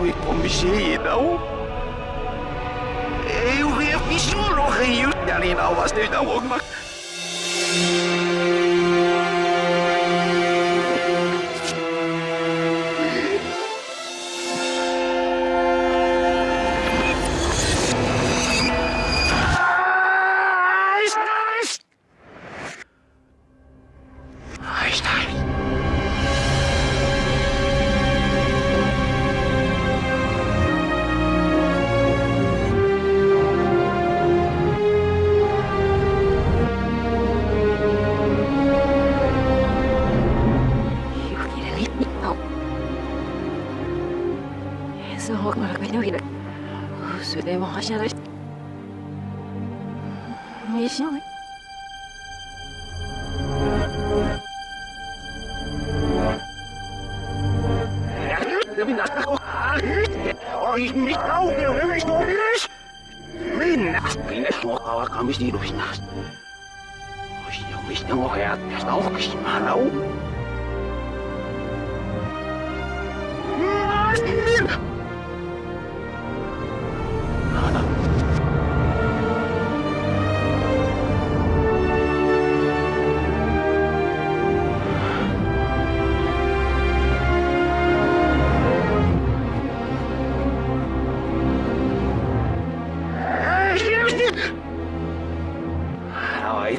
Oi, kom zie je nou? Eu weer niet zo nog hier. Ja, rio, e was não, nou ook maar. Ah, سهو كنا كنا سليم حشرة ميشوي 我要，我要，我，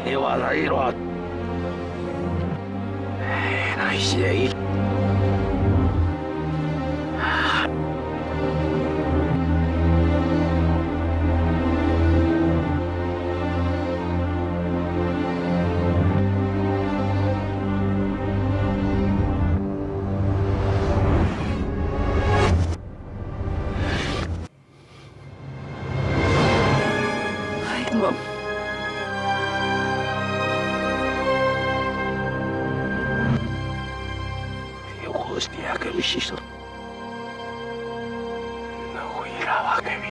He was a lot. Nice. के भी शीशर न हुई रावा के भी